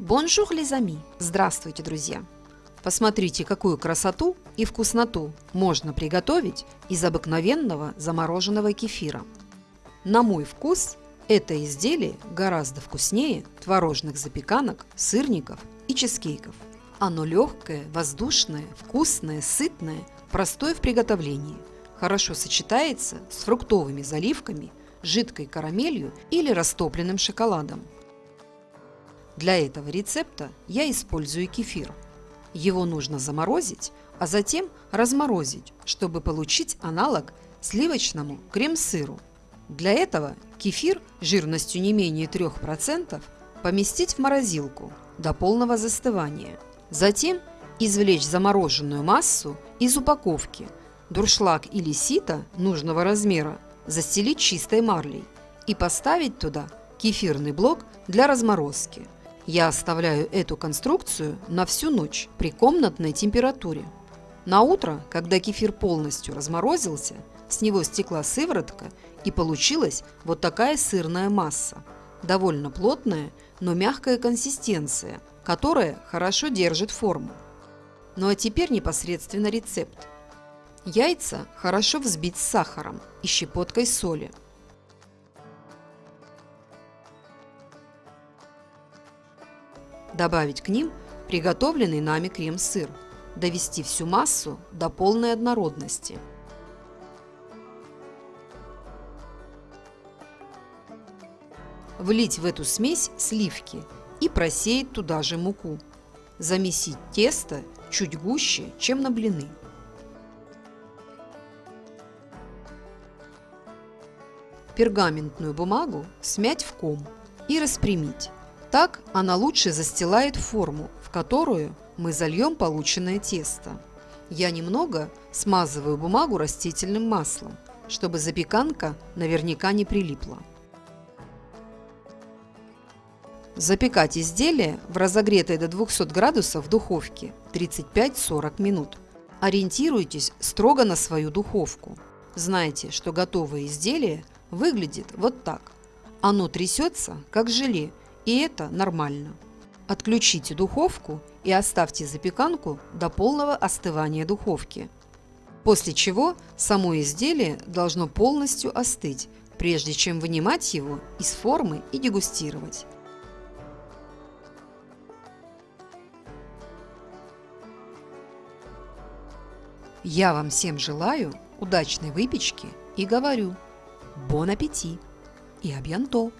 Bonjour, les amis! Здравствуйте, друзья! Посмотрите, какую красоту и вкусноту можно приготовить из обыкновенного замороженного кефира. На мой вкус это изделие гораздо вкуснее творожных запеканок, сырников и чизкейков. Оно легкое, воздушное, вкусное, сытное, простое в приготовлении. Хорошо сочетается с фруктовыми заливками, жидкой карамелью или растопленным шоколадом. Для этого рецепта я использую кефир. Его нужно заморозить, а затем разморозить, чтобы получить аналог сливочному крем-сыру. Для этого кефир жирностью не менее 3% поместить в морозилку до полного застывания. Затем извлечь замороженную массу из упаковки, дуршлаг или сито нужного размера застелить чистой марлей и поставить туда кефирный блок для разморозки. Я оставляю эту конструкцию на всю ночь при комнатной температуре. На утро, когда кефир полностью разморозился, с него стекла сыворотка и получилась вот такая сырная масса. Довольно плотная, но мягкая консистенция, которая хорошо держит форму. Ну а теперь непосредственно рецепт. Яйца хорошо взбить с сахаром и щепоткой соли – Добавить к ним приготовленный нами крем-сыр. Довести всю массу до полной однородности. Влить в эту смесь сливки и просеять туда же муку. Замесить тесто чуть гуще, чем на блины. Пергаментную бумагу смять в ком и распрямить. Так она лучше застилает форму, в которую мы зальем полученное тесто. Я немного смазываю бумагу растительным маслом, чтобы запеканка наверняка не прилипла. Запекать изделие в разогретой до 200 градусов духовке 35-40 минут. Ориентируйтесь строго на свою духовку. Знайте, что готовое изделие выглядит вот так. Оно трясется, как желе, и это нормально. Отключите духовку и оставьте запеканку до полного остывания духовки. После чего само изделие должно полностью остыть, прежде чем вынимать его из формы и дегустировать. Я вам всем желаю удачной выпечки и говорю «Бон аппетит» и «Абьянто».